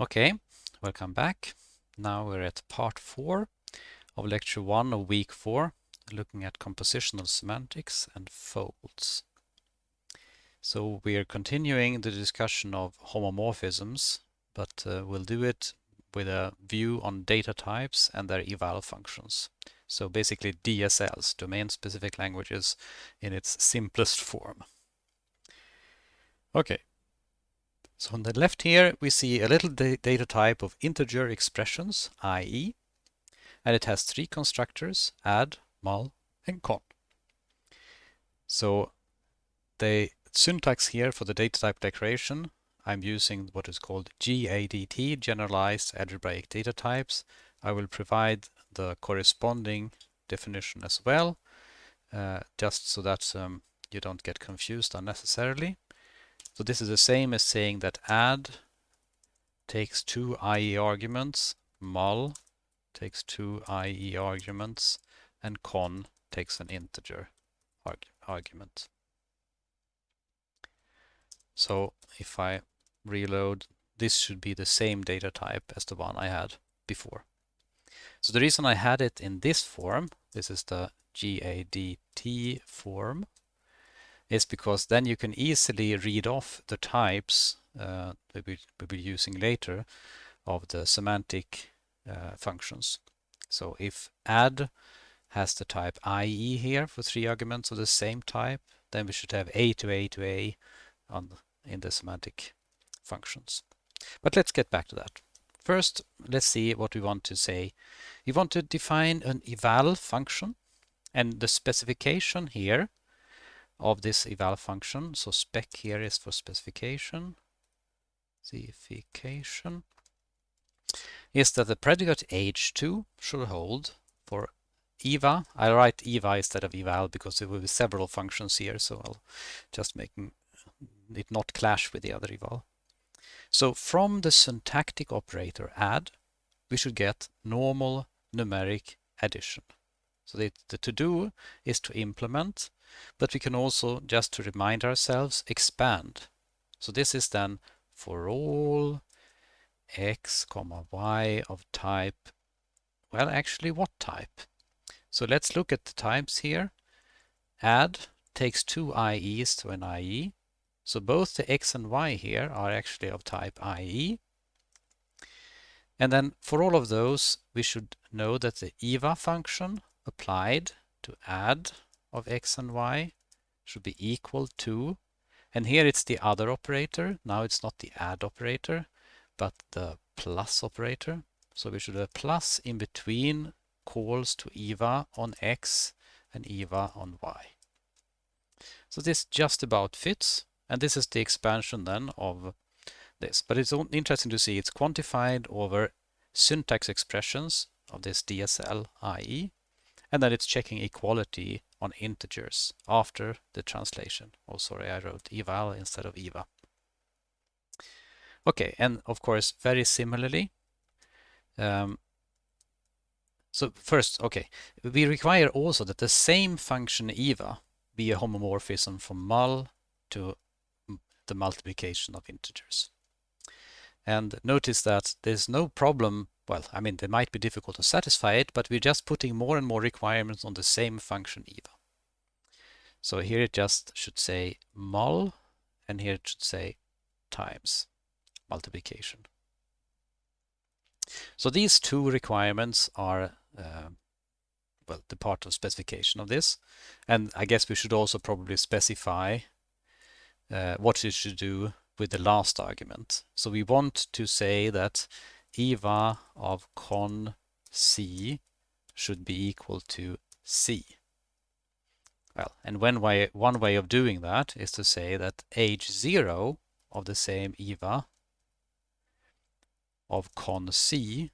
Okay, welcome back. Now we're at part four of lecture one of week four, looking at compositional semantics and folds. So we are continuing the discussion of homomorphisms, but uh, we'll do it with a view on data types and their eval functions. So basically DSLs, domain-specific languages, in its simplest form. Okay, so on the left here, we see a little da data type of integer expressions, i.e., and it has three constructors, add, mul, and con. So the syntax here for the data type declaration, I'm using what is called GADT, Generalized Algebraic Data Types. I will provide the corresponding definition as well, uh, just so that um, you don't get confused unnecessarily. So this is the same as saying that add takes two IE arguments, mul takes two IE arguments, and con takes an integer arg argument. So if I reload, this should be the same data type as the one I had before. So the reason I had it in this form, this is the GADT form, is because then you can easily read off the types uh, that we will be using later of the semantic uh, functions. So if add has the type IE here for three arguments of the same type, then we should have A to A to A on in the semantic functions. But let's get back to that. First, let's see what we want to say. We want to define an eval function and the specification here of this eval function. So spec here is for specification. Specification is that the predicate h2 should hold for eva. I'll write eva instead of eval because there will be several functions here, so I'll just make it not clash with the other eval. So from the syntactic operator add, we should get normal numeric addition. So the, the to do is to implement, but we can also, just to remind ourselves, expand. So this is then for all x comma y of type, well actually what type? So let's look at the types here. Add takes two IEs to an IE. So both the x and y here are actually of type IE. And then for all of those, we should know that the EVA function applied to add of x and y should be equal to, and here it's the other operator. Now it's not the add operator, but the plus operator. So we should have plus in between calls to EVA on x and EVA on y. So this just about fits, and this is the expansion then of this. But it's interesting to see it's quantified over syntax expressions of this DSL IE, and then it's checking equality on integers after the translation. Oh, sorry, I wrote eval instead of eva. Okay, and of course, very similarly, um, so first, okay, we require also that the same function eva be a homomorphism from mul to the multiplication of integers. And notice that there's no problem well, I mean, they might be difficult to satisfy it, but we're just putting more and more requirements on the same function eva. So here it just should say mul, and here it should say times multiplication. So these two requirements are, uh, well, the part of specification of this. And I guess we should also probably specify uh, what it should do with the last argument. So we want to say that EVA of con C should be equal to C. Well, and way, one way of doing that is to say that H0 of the same EVA of con C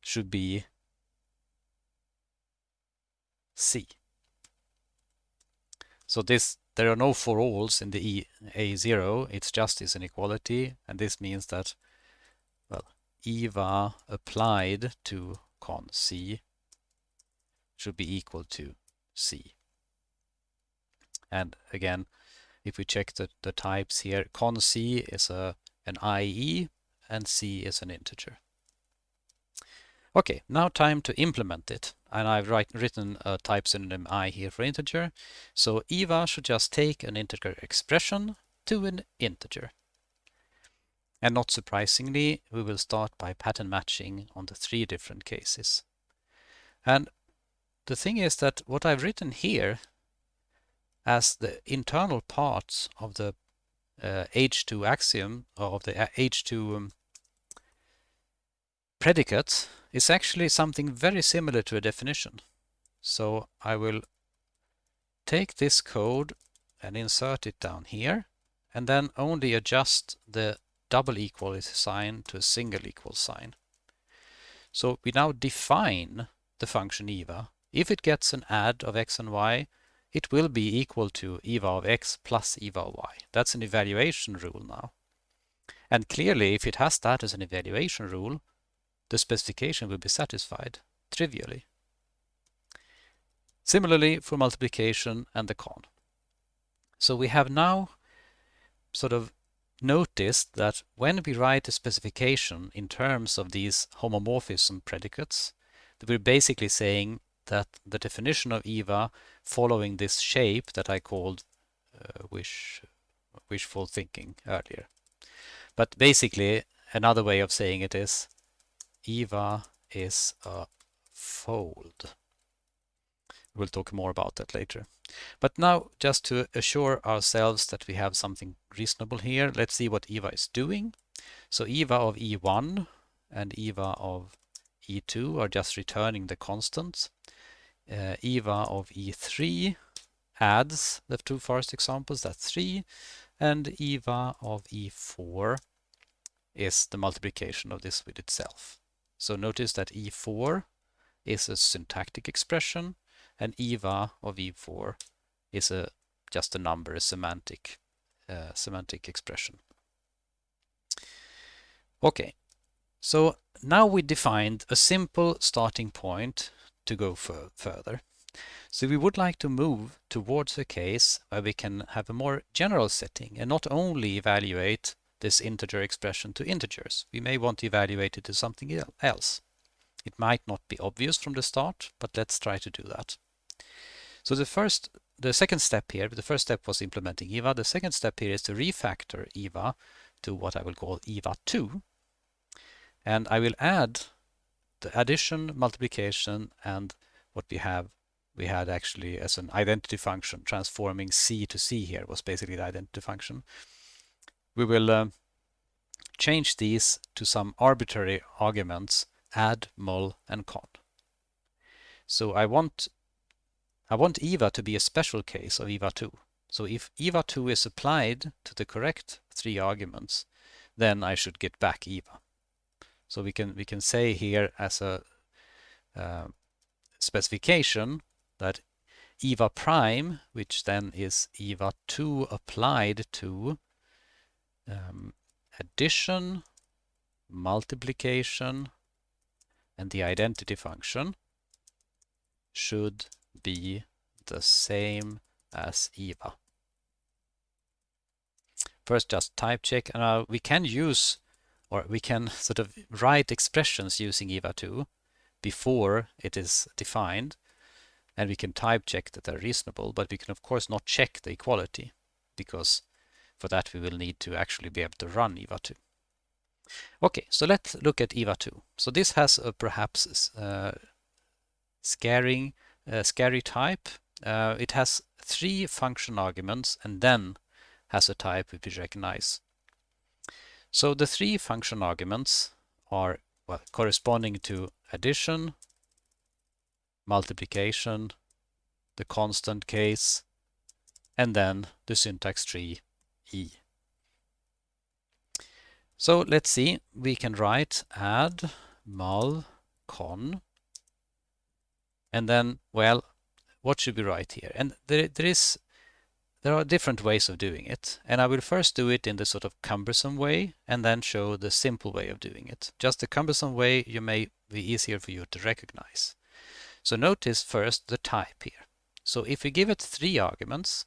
should be C. So this there are no for alls in the e, A0, it's just this inequality, and this means that, EVA applied to con C should be equal to C. And again, if we check the, the types here, con C is a, an IE, and c is an integer. Okay, now time to implement it. And I've write, written a type synonym i here for integer. So Eva should just take an integer expression to an integer. And not surprisingly, we will start by pattern matching on the three different cases. And the thing is that what I've written here as the internal parts of the uh, H2 axiom, or of the H2 um, predicate is actually something very similar to a definition. So I will take this code and insert it down here and then only adjust the double equal is sign to a single equal sign. So we now define the function eva. If it gets an add of x and y, it will be equal to eva of x plus eva of y. That's an evaluation rule now. And clearly, if it has that as an evaluation rule, the specification will be satisfied trivially. Similarly for multiplication and the con. So we have now sort of noticed that when we write a specification in terms of these homomorphism predicates, we're basically saying that the definition of EVA following this shape that I called uh, wish, wishful thinking earlier. But basically, another way of saying it is EVA is a fold. We'll talk more about that later. But now, just to assure ourselves that we have something reasonable here, let's see what EVA is doing. So EVA of E1 and EVA of E2 are just returning the constants. Uh, EVA of E3 adds the two first examples, that's 3, and EVA of E4 is the multiplication of this with itself. So notice that E4 is a syntactic expression and EVA of E4 is a just a number, a semantic, uh, semantic expression. Okay, so now we defined a simple starting point to go further. So we would like to move towards a case where we can have a more general setting and not only evaluate this integer expression to integers. We may want to evaluate it to something else. It might not be obvious from the start, but let's try to do that. So the first, the second step here, the first step was implementing EVA. The second step here is to refactor EVA to what I will call EVA2. And I will add the addition, multiplication, and what we have we had actually as an identity function transforming C to C here was basically the identity function we will uh, change these to some arbitrary arguments add, mul, and con. So I want I want EVA to be a special case of EVA2. So if EVA2 is applied to the correct three arguments, then I should get back EVA. So we can we can say here as a uh, specification that EVA prime, which then is EVA2 applied to um, addition, multiplication, and the identity function should be the same as EVA. First, just type check. And uh, we can use, or we can sort of write expressions using EVA2 before it is defined. And we can type check that they're reasonable, but we can of course not check the equality because for that, we will need to actually be able to run EVA2. Okay, so let's look at EVA2. So this has a perhaps uh, scaring, scary type. Uh, it has three function arguments and then has a type which we recognize. So the three function arguments are well, corresponding to addition, multiplication, the constant case, and then the syntax tree E. So let's see, we can write add mul con and then, well, what should we write here? And there, there is there are different ways of doing it, and I will first do it in the sort of cumbersome way and then show the simple way of doing it. Just the cumbersome way you may be easier for you to recognize. So notice first the type here. So if we give it three arguments,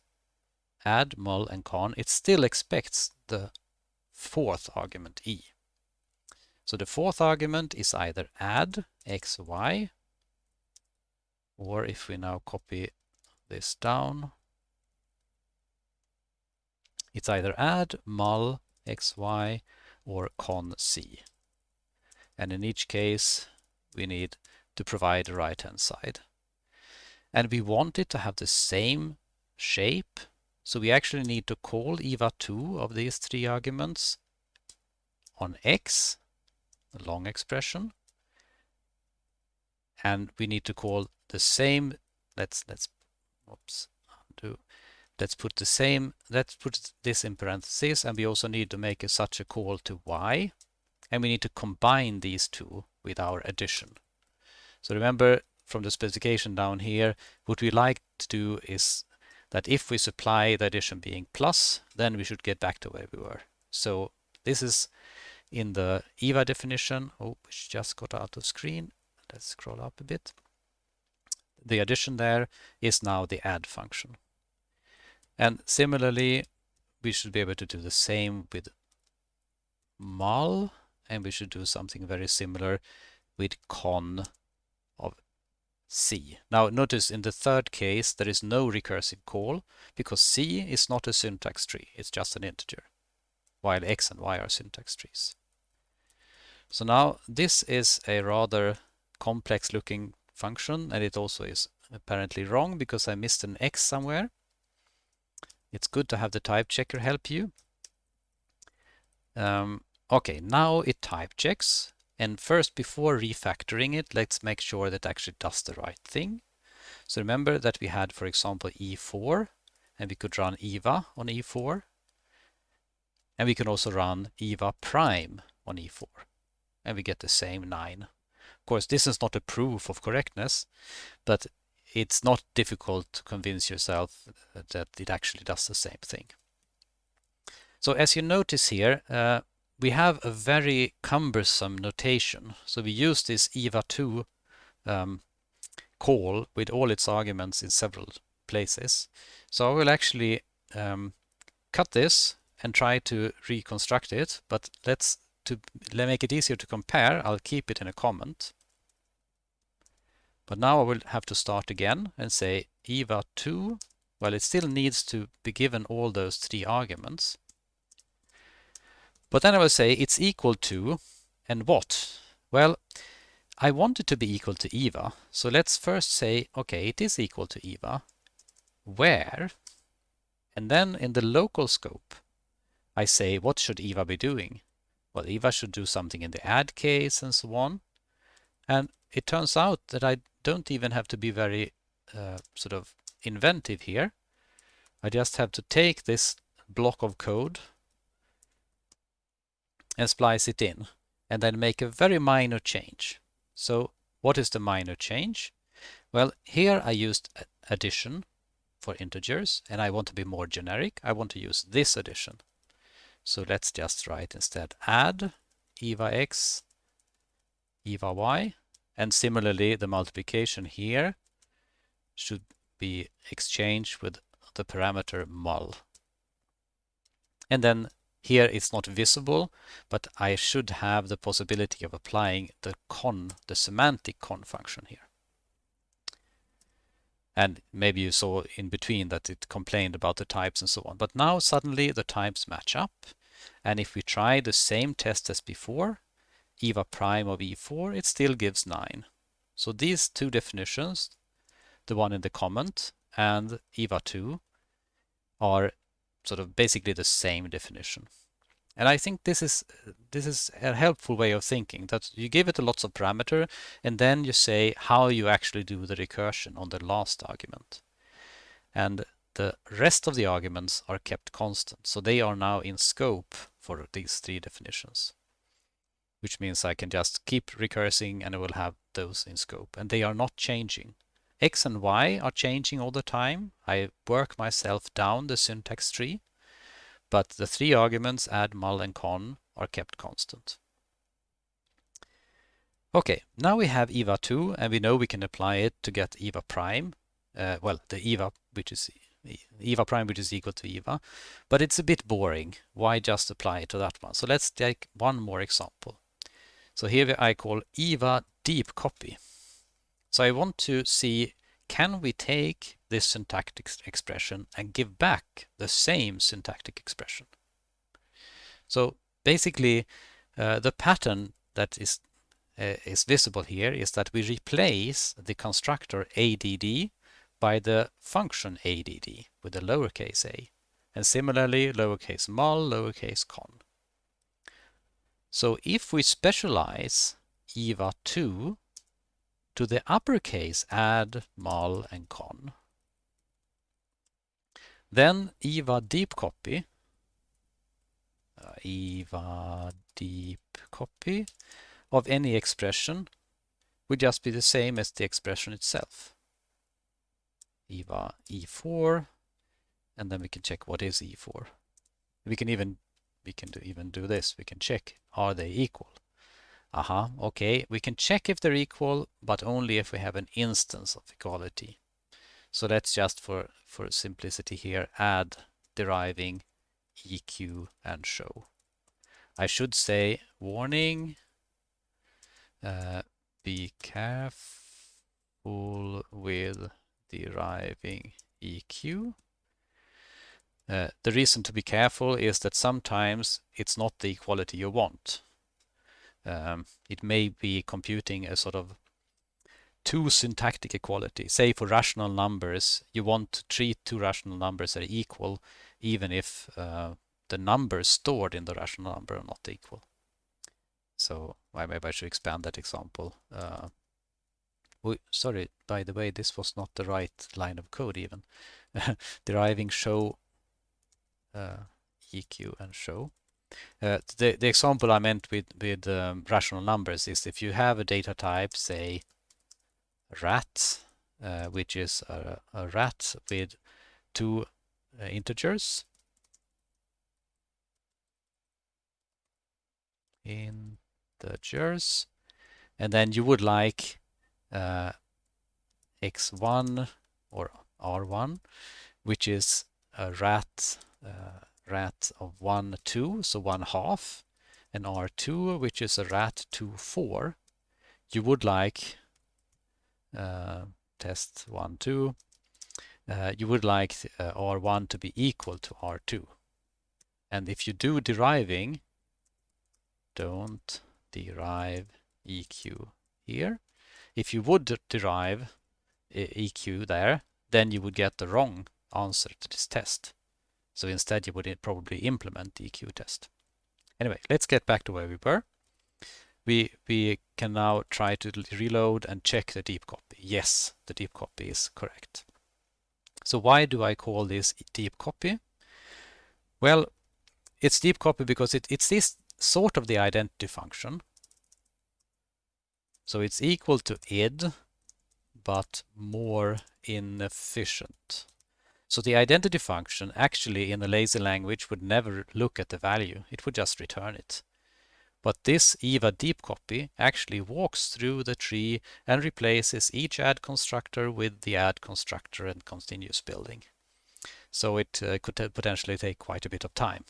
add, mul, and con, it still expects the fourth argument e. So the fourth argument is either add x, y, or if we now copy this down, it's either add mul xy or con c. And in each case, we need to provide the right hand side. And we want it to have the same shape. So we actually need to call EVA2 of these three arguments on x, the long expression. And we need to call the same, let's, let's, oops, undo. Let's put the same, let's put this in parentheses and we also need to make a, such a call to y and we need to combine these two with our addition. So remember from the specification down here, what we like to do is that if we supply the addition being plus, then we should get back to where we were. So this is in the EVA definition. Oh, which just got out of screen. Let's scroll up a bit. The addition there is now the add function. And similarly, we should be able to do the same with mul, and we should do something very similar with con of c. Now notice in the third case there is no recursive call because c is not a syntax tree, it's just an integer, while x and y are syntax trees. So now this is a rather complex looking function and it also is apparently wrong because I missed an x somewhere. It's good to have the type checker help you. Um, okay, now it type checks. And first, before refactoring it, let's make sure that actually does the right thing. So remember that we had, for example, E4, and we could run EVA on E4. And we can also run EVA prime on E4. And we get the same 9. Course, this is not a proof of correctness, but it's not difficult to convince yourself that it actually does the same thing. So as you notice here, uh, we have a very cumbersome notation. So we use this EVA2 um, call with all its arguments in several places. So I will actually um, cut this and try to reconstruct it, but let's to let make it easier to compare, I'll keep it in a comment. But now I will have to start again and say EVA2. Well, it still needs to be given all those three arguments. But then I will say it's equal to, and what? Well, I want it to be equal to EVA. So let's first say, okay, it is equal to EVA. Where? And then in the local scope, I say, what should EVA be doing? Well, EVA should do something in the add case and so on. And it turns out that I don't even have to be very uh, sort of inventive here. I just have to take this block of code and splice it in and then make a very minor change. So what is the minor change? Well, here I used addition for integers and I want to be more generic. I want to use this addition. So let's just write instead add eva x, eva y and similarly, the multiplication here should be exchanged with the parameter mul. And then here it's not visible, but I should have the possibility of applying the con, the semantic con function here. And maybe you saw in between that it complained about the types and so on. But now suddenly the types match up. And if we try the same test as before, EVA prime of E4, it still gives 9. So these two definitions, the one in the comment and EVA2, are sort of basically the same definition. And I think this is this is a helpful way of thinking that you give it a lots of parameter and then you say how you actually do the recursion on the last argument. And the rest of the arguments are kept constant. So they are now in scope for these three definitions which means I can just keep recursing and I will have those in scope. And they are not changing. X and Y are changing all the time. I work myself down the syntax tree, but the three arguments add, mul, and con are kept constant. Okay, now we have EVA2 and we know we can apply it to get EVA prime. Uh, well, the EVA, which is EVA prime, which is equal to EVA, but it's a bit boring. Why just apply it to that one? So let's take one more example. So here I call EVA deep copy. So I want to see can we take this syntactic expression and give back the same syntactic expression? So basically uh, the pattern that is uh, is visible here is that we replace the constructor add by the function add with the lowercase a and similarly lowercase mul, lowercase con. So if we specialize eva2 to the uppercase add, mul and con, then eva deep copy, uh, eva deep copy of any expression would just be the same as the expression itself. eva e4 and then we can check what is e4. We can even we can do, even do this. We can check are they equal. Aha, uh -huh, okay. We can check if they're equal, but only if we have an instance of equality. So let's just for for simplicity here add deriving EQ and show. I should say warning. Uh, be careful with deriving EQ uh, the reason to be careful is that sometimes it's not the equality you want. Um, it may be computing a sort of two syntactic equality. Say for rational numbers, you want to treat two rational numbers as equal, even if uh, the numbers stored in the rational number are not equal. So maybe I should expand that example. Uh, we, sorry, by the way, this was not the right line of code even. Deriving show EQ and show. Uh, the, the example I meant with, with um, rational numbers is if you have a data type, say rat, uh, which is a, a, rat with two uh, integers, integers, and then you would like uh, x1 or r1, which is a rat uh, rat of 1, 2, so 1 half, and R2, which is a rat 2, 4, you would like uh, test 1, 2, uh, you would like uh, R1 to be equal to R2. And if you do deriving, don't derive EQ here. If you would derive EQ there, then you would get the wrong answer to this test. So instead you would probably implement the EQ test. Anyway, let's get back to where we were. We, we can now try to reload and check the deep copy. Yes, the deep copy is correct. So why do I call this deep copy? Well, it's deep copy because it, it's this sort of the identity function. So it's equal to id, but more inefficient. So the identity function actually in a lazy language would never look at the value. It would just return it. But this EVA deep copy actually walks through the tree and replaces each add constructor with the add constructor and continues building. So it uh, could potentially take quite a bit of time.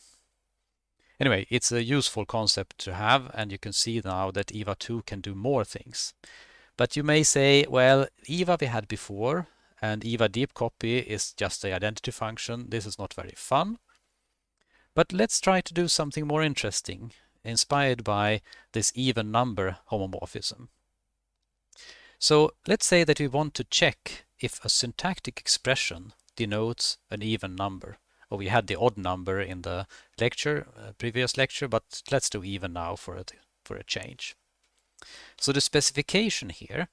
Anyway, it's a useful concept to have and you can see now that EVA 2 can do more things. But you may say, well, EVA we had before, and EVA deep copy is just the identity function. This is not very fun. But let's try to do something more interesting, inspired by this even number homomorphism. So let's say that we want to check if a syntactic expression denotes an even number. Or we had the odd number in the lecture, uh, previous lecture, but let's do even now for a, for a change. So the specification here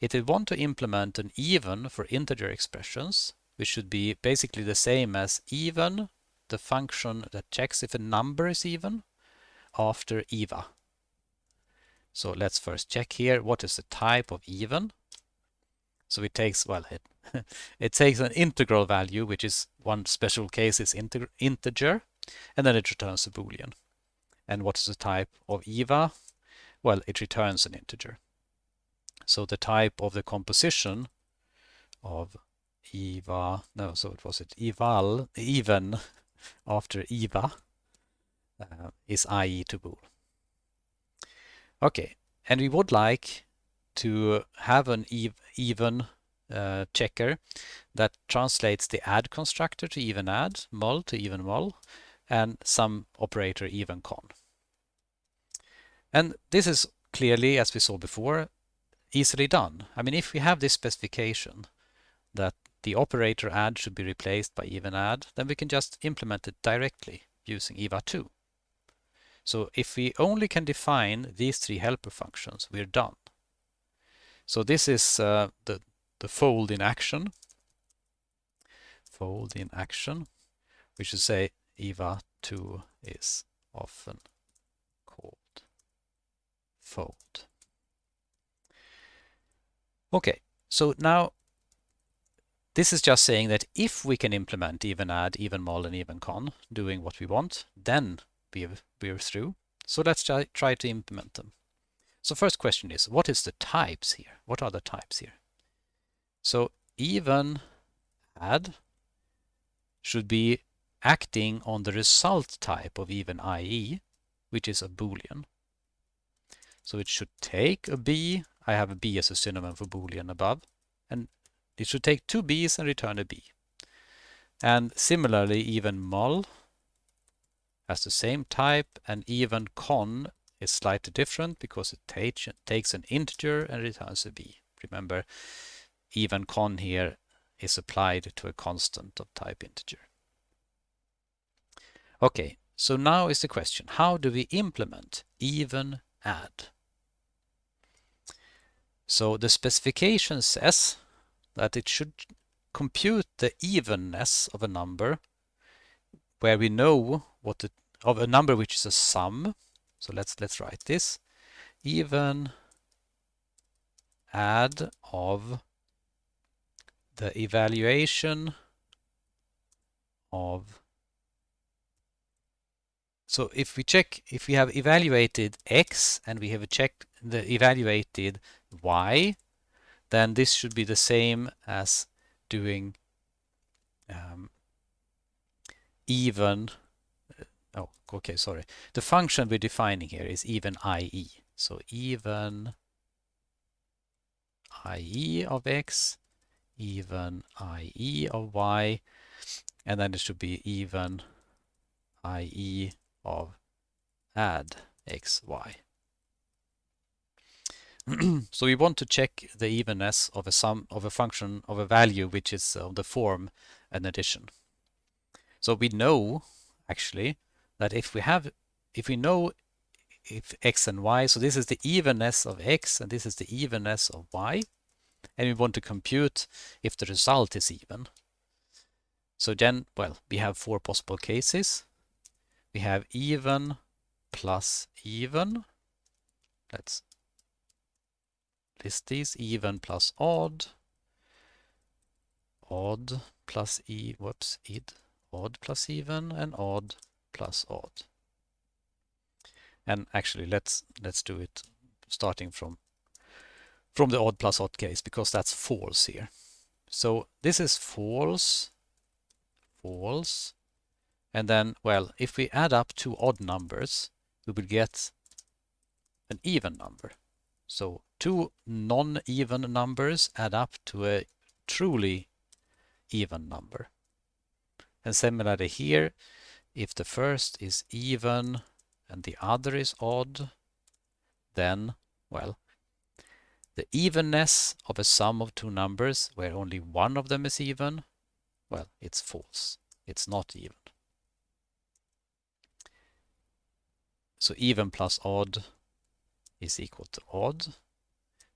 if we want to implement an even for integer expressions, which should be basically the same as even, the function that checks if a number is even, after eva. So let's first check here, what is the type of even? So it takes, well, it, it takes an integral value, which is one special case is integer, and then it returns a boolean. And what is the type of eva? Well, it returns an integer. So the type of the composition of EVA, no, so it was it eval, even after EVA uh, is IE to bool. Okay, and we would like to have an ev even uh, checker that translates the add constructor to even add, mul to even mul, and some operator even con. And this is clearly, as we saw before, easily done. I mean, if we have this specification that the operator add should be replaced by even add, then we can just implement it directly using EVA2. So if we only can define these three helper functions, we're done. So this is uh, the, the fold in action. Fold in action. We should say EVA2 is often called fold. Okay, so now this is just saying that if we can implement even add, even mul, and even con, doing what we want, then we're, we're through. So let's try, try to implement them. So first question is, what is the types here? What are the types here? So even add should be acting on the result type of even IE, which is a boolean. So it should take a b, I have a b as a synonym for boolean above, and it should take two b's and return a b. And similarly, even mul has the same type, and even con is slightly different because it takes an integer and returns a b. Remember, even con here is applied to a constant of type integer. Okay, so now is the question, how do we implement even add? So the specification says that it should compute the evenness of a number where we know what the of a number which is a sum. So let's let's write this. Even add of the evaluation of so if we check if we have evaluated x and we have checked the evaluated y then this should be the same as doing um, even uh, oh okay sorry. The function we're defining here is even ie so even ie of x even ie of y and then it should be even ie of add x y so we want to check the evenness of a sum of a function of a value which is uh, of the form an addition. So we know actually that if we have if we know if x and y, so this is the evenness of x and this is the evenness of y, and we want to compute if the result is even. So then, well, we have four possible cases. We have even plus even. Let's list these even plus odd, odd plus e, whoops, id, odd plus even, and odd plus odd. And actually, let's let's do it starting from from the odd plus odd case because that's false here. So this is false, false, and then well, if we add up two odd numbers, we will get an even number. So two non-even numbers add up to a truly even number. And similarly here, if the first is even and the other is odd, then, well, the evenness of a sum of two numbers where only one of them is even, well, it's false. It's not even. So even plus odd is equal to odd.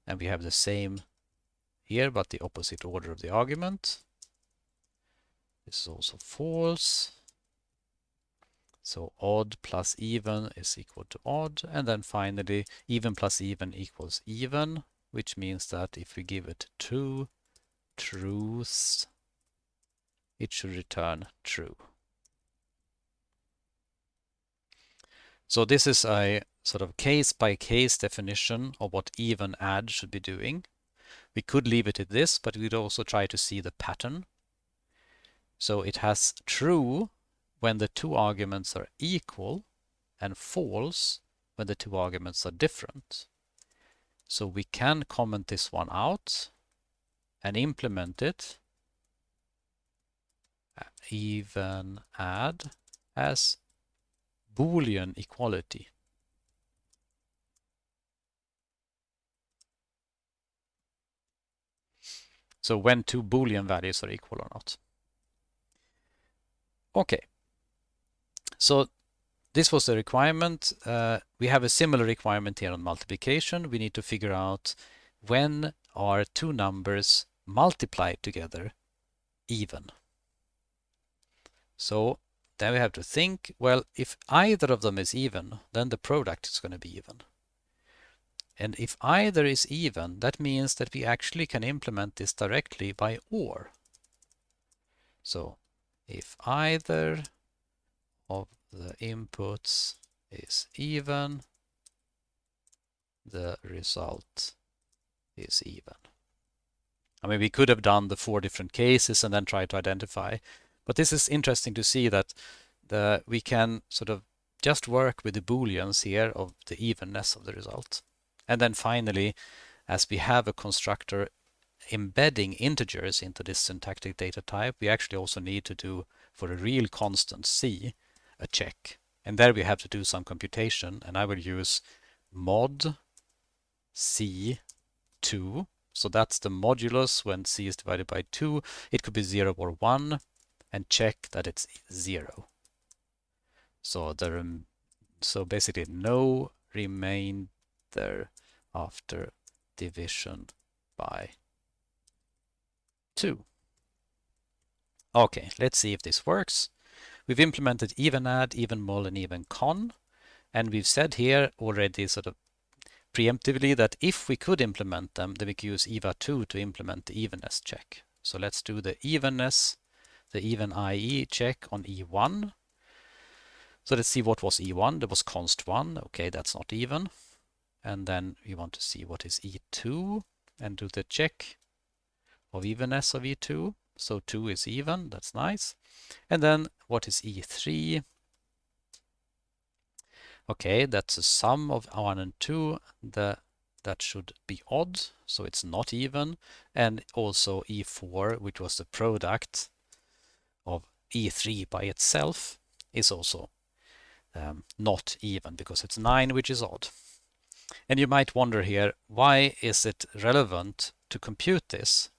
And we have the same here, but the opposite order of the argument. This is also false. So odd plus even is equal to odd. And then finally, even plus even equals even, which means that if we give it two truths, it should return true. So this is a sort of case-by-case -case definition of what even add should be doing. We could leave it at this, but we'd also try to see the pattern. So it has true when the two arguments are equal and false when the two arguments are different. So we can comment this one out and implement it uh, even add as Boolean equality. So when two Boolean values are equal or not. Okay. So this was the requirement. Uh, we have a similar requirement here on multiplication. We need to figure out when are two numbers multiplied together even. So then we have to think, well, if either of them is even, then the product is going to be even. And if either is even, that means that we actually can implement this directly by OR. So if either of the inputs is even, the result is even. I mean, we could have done the four different cases and then try to identify, but this is interesting to see that the, we can sort of just work with the booleans here of the evenness of the result. And then finally, as we have a constructor embedding integers into this syntactic data type, we actually also need to do for a real constant c a check. And there we have to do some computation and I will use mod c2. So that's the modulus when c is divided by 2. It could be 0 or 1 and check that it's 0. So the so basically no remainder after division by 2. Okay, let's see if this works. We've implemented even add, even mul, and even con. And we've said here already sort of preemptively that if we could implement them, then we could use EVA2 to implement the evenness check. So let's do the evenness, the even IE check on E1. So let's see what was E1. There was const 1. Okay, that's not even. And then we want to see what is E2 and do the check of evenness of E2. So 2 is even, that's nice. And then what is E3? Okay, that's a sum of 1 and 2. The, that should be odd, so it's not even. And also E4, which was the product E3 by itself, is also um, not even because it's 9, which is odd. And you might wonder here, why is it relevant to compute this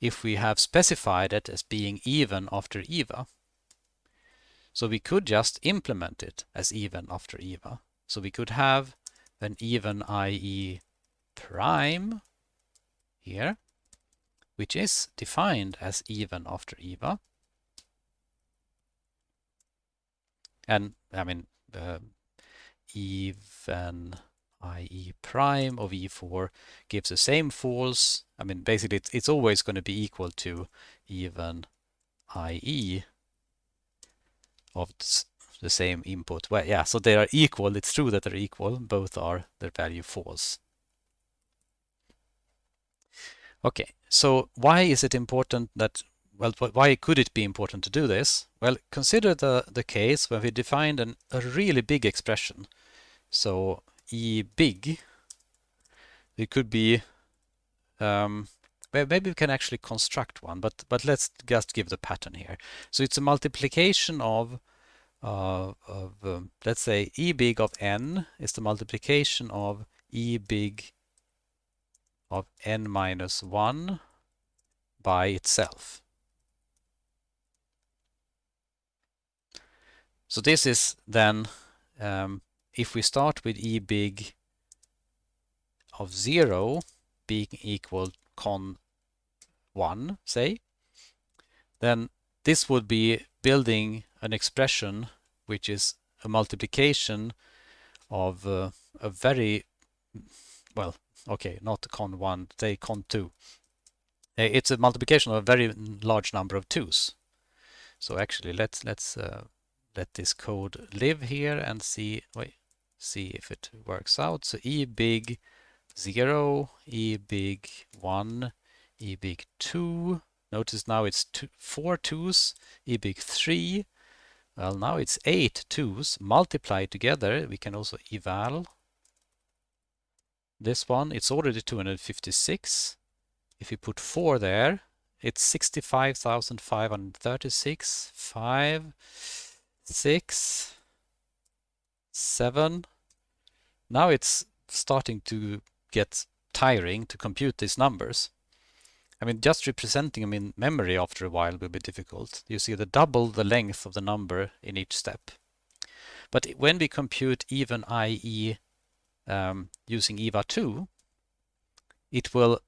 if we have specified it as being even after EVA? So we could just implement it as even after EVA. So we could have an even IE prime here, which is defined as even after EVA. And I mean, uh, even IE prime of E4 gives the same false. I mean, basically, it's, it's always going to be equal to even IE of the same input. Well, yeah, so they are equal. It's true that they're equal. Both are their value false. Okay, so why is it important that, well, why could it be important to do this? Well, consider the, the case where we defined an, a really big expression. So E big, it could be, um, maybe we can actually construct one, but, but let's just give the pattern here. So it's a multiplication of, uh, of um, let's say E big of n is the multiplication of E big of n minus 1 by itself. So this is then um, if we start with e big of 0 being equal con 1, say, then this would be building an expression which is a multiplication of uh, a very, well, okay, not con 1, say con 2. It's a multiplication of a very large number of 2's. So actually, let's let's uh, let this code live here and see. Wait, see if it works out. So E big 0, E big 1, E big 2. Notice now it's two, four twos, E big 3, Well, now it's eight twos multiplied together. We can also eval this one. It's already 256. If we put four there, it's 65,536. Five, six, seven. Now it's starting to get tiring to compute these numbers. I mean, just representing them in memory after a while will be difficult. You see the double the length of the number in each step. But when we compute even IE um, using eval2, it will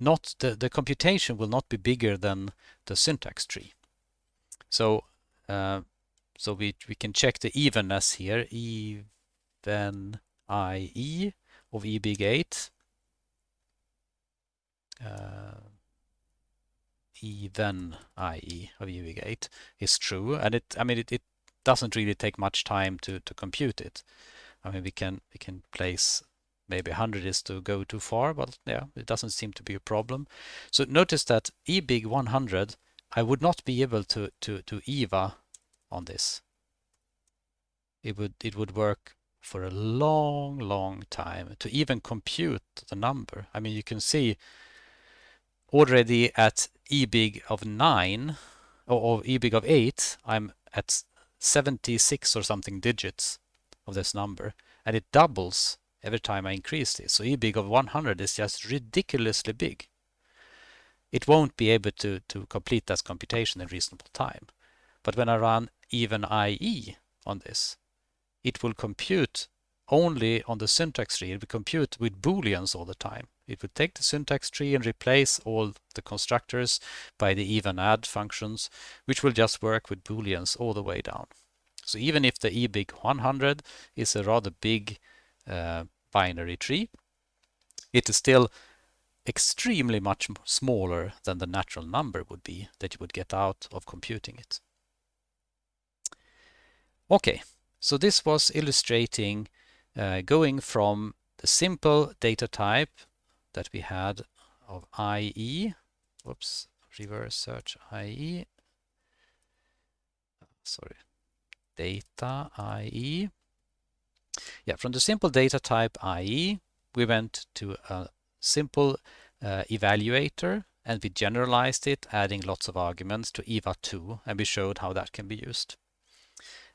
not, the, the computation will not be bigger than the syntax tree. So, uh, so we, we can check the evenness here, even IE of E big 8 uh, even IE of UV8 is true. And it I mean it, it doesn't really take much time to to compute it. I mean we can we can place maybe 100 is to go too far but yeah it doesn't seem to be a problem. So notice that E big 100 I would not be able to to to EVA on this it would it would work for a long long time to even compute the number I mean you can see already at e big of 9 or, e big of 8 I'm at 76 or something digits of this number and it doubles every time I increase this. So e big of 100 is just ridiculously big. It won't be able to, to complete that computation in reasonable time. But when I run even IE on this, it will compute only on the syntax tree. It will compute with booleans all the time. It would take the syntax tree and replace all the constructors by the even add functions, which will just work with booleans all the way down. So even if the ebig 100 is a rather big uh, binary tree, it is still extremely much smaller than the natural number would be that you would get out of computing it. Okay, so this was illustrating uh, going from the simple data type that we had of IE, whoops, reverse search IE, sorry, data IE. Yeah, from the simple data type IE, we went to a simple uh, evaluator and we generalized it, adding lots of arguments to eval2, and we showed how that can be used.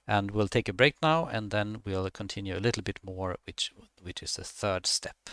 And we'll take a break now, and then we'll continue a little bit more, which, which is the third step.